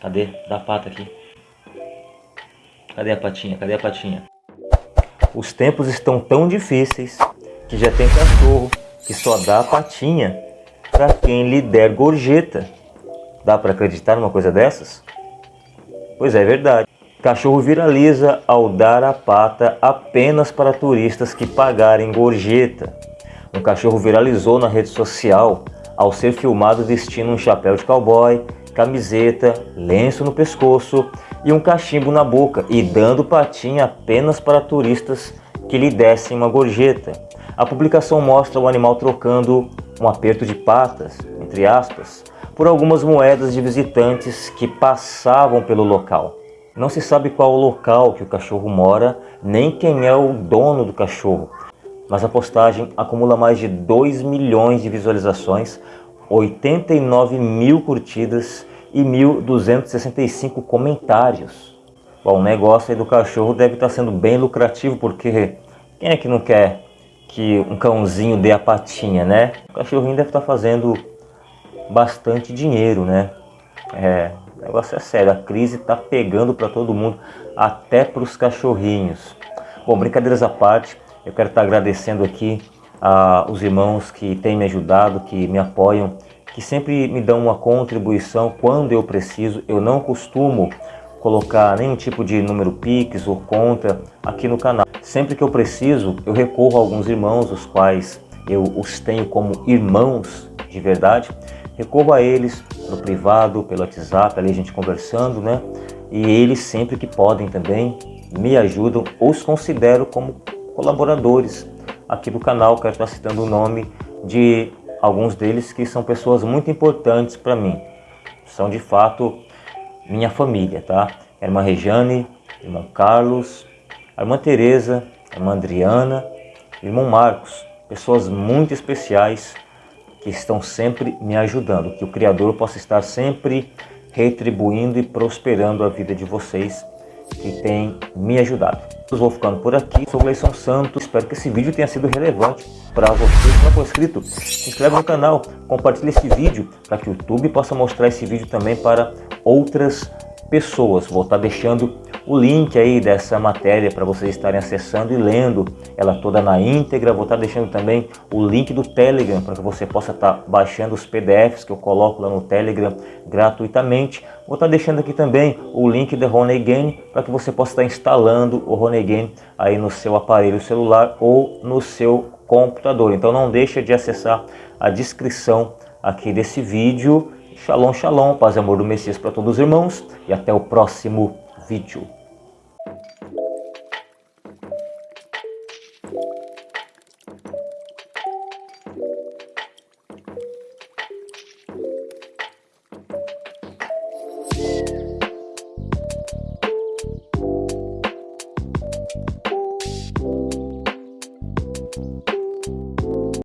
Cadê? Dá a pata aqui. Cadê a patinha? Cadê a patinha? Os tempos estão tão difíceis que já tem cachorro que só dá a patinha para quem lhe der gorjeta. Dá para acreditar numa coisa dessas? Pois é, é verdade. Cachorro viraliza ao dar a pata apenas para turistas que pagarem gorjeta. Um cachorro viralizou na rede social ao ser filmado vestindo um chapéu de cowboy, camiseta, lenço no pescoço e um cachimbo na boca e dando patinha apenas para turistas que lhe dessem uma gorjeta. A publicação mostra o animal trocando um aperto de patas, entre aspas, por algumas moedas de visitantes que passavam pelo local. Não se sabe qual o local que o cachorro mora, nem quem é o dono do cachorro, mas a postagem acumula mais de 2 milhões de visualizações, 89 mil curtidas e 1.265 comentários. Bom, o negócio aí do cachorro deve estar sendo bem lucrativo, porque quem é que não quer que um cãozinho dê a patinha, né? O cachorrinho deve estar fazendo bastante dinheiro, né? É, o negócio é sério, a crise está pegando para todo mundo, até para os cachorrinhos. Bom, brincadeiras à parte, eu quero estar agradecendo aqui aos irmãos que têm me ajudado, que me apoiam, que sempre me dão uma contribuição quando eu preciso. Eu não costumo colocar nenhum tipo de número Pix ou conta aqui no canal. Sempre que eu preciso, eu recorro a alguns irmãos, os quais eu os tenho como irmãos de verdade. Recorro a eles no privado, pelo WhatsApp, ali a gente conversando, né? E eles sempre que podem também me ajudam ou os considero como colaboradores aqui do canal. Quero estar citando o nome de alguns deles que são pessoas muito importantes para mim. São de fato minha família, tá? Irmã Rejane, irmão Carlos, irmã Teresa, a irmã Adriana, irmão Marcos, pessoas muito especiais que estão sempre me ajudando, que o Criador possa estar sempre retribuindo e prosperando a vida de vocês que tem me ajudado. Eu vou ficando por aqui, sou Gleison Santos, espero que esse vídeo tenha sido relevante para você. Se não for inscrito, se inscreve no canal, compartilhe esse vídeo para que o YouTube possa mostrar esse vídeo também para outras pessoas. Vou estar deixando o link aí dessa matéria para vocês estarem acessando e lendo ela toda na íntegra. Vou estar deixando também o link do Telegram para que você possa estar baixando os PDFs que eu coloco lá no Telegram gratuitamente. Vou estar deixando aqui também o link do Game para que você possa estar instalando o Game aí no seu aparelho celular ou no seu computador. Então não deixa de acessar a descrição aqui desse vídeo. Shalom, shalom, paz e amor do Messias para todos os irmãos e até o próximo vídeo.